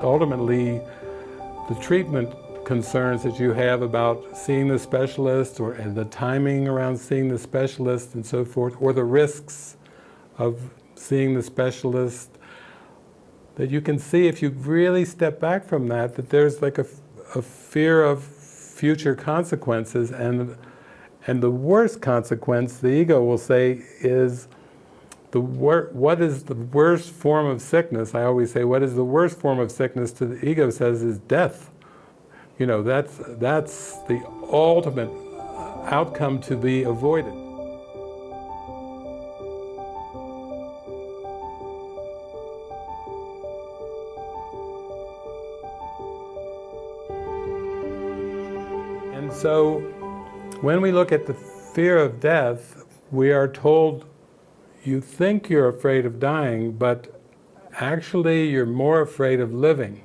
ultimately the treatment concerns that you have about seeing the specialist or and the timing around seeing the specialist and so forth, or the risks of seeing the specialist, that you can see if you really step back from that, that there's like a, a fear of future consequences. And and the worst consequence, the ego will say, is the what is the worst form of sickness? I always say, what is the worst form of sickness to the ego says is death. You know, that's, that's the ultimate outcome to be avoided. And so, when we look at the fear of death, we are told you think you're afraid of dying, but actually you're more afraid of living.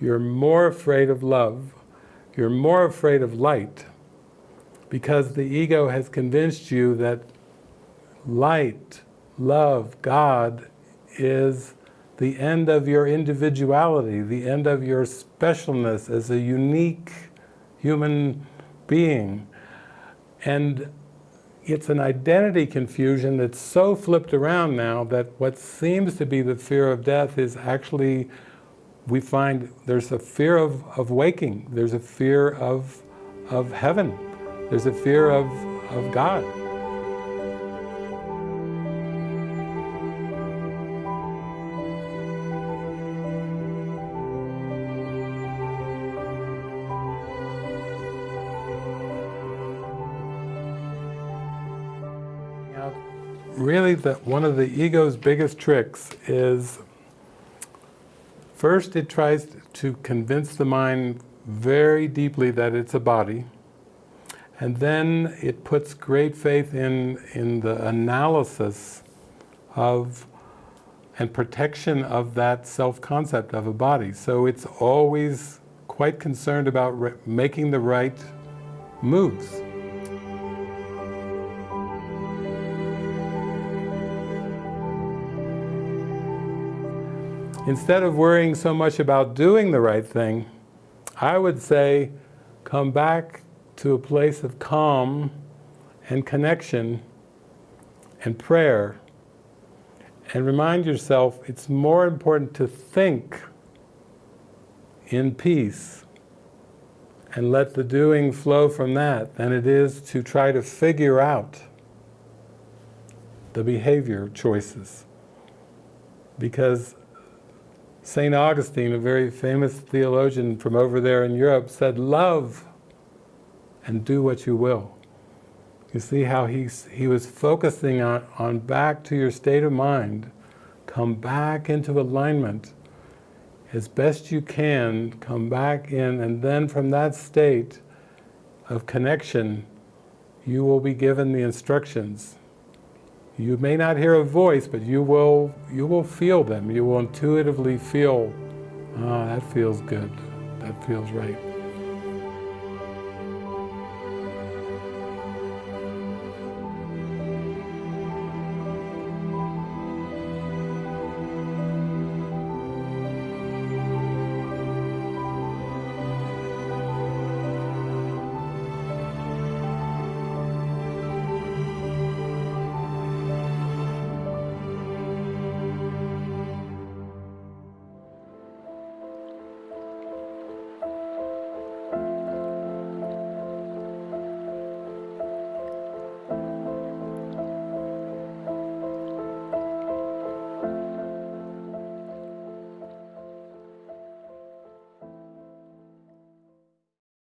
You're more afraid of love. You're more afraid of light because the ego has convinced you that light, love, God is the end of your individuality, the end of your specialness as a unique human being. And it's an identity confusion that's so flipped around now that what seems to be the fear of death is actually, we find there's a fear of, of waking, there's a fear of, of heaven, there's a fear of, of God. Really the, one of the ego's biggest tricks is first it tries to convince the mind very deeply that it's a body and then it puts great faith in, in the analysis of and protection of that self-concept of a body. So it's always quite concerned about making the right moves. Instead of worrying so much about doing the right thing, I would say come back to a place of calm and connection and prayer and remind yourself it's more important to think in peace and let the doing flow from that than it is to try to figure out the behavior choices. Because St. Augustine, a very famous theologian from over there in Europe, said, love and do what you will. You see how he's, he was focusing on, on back to your state of mind, come back into alignment as best you can, come back in, and then from that state of connection, you will be given the instructions you may not hear a voice, but you will, you will feel them. You will intuitively feel, ah, that feels good. That feels right.